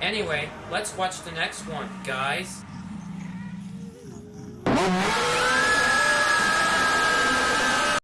Anyway, let's watch the next one, guys.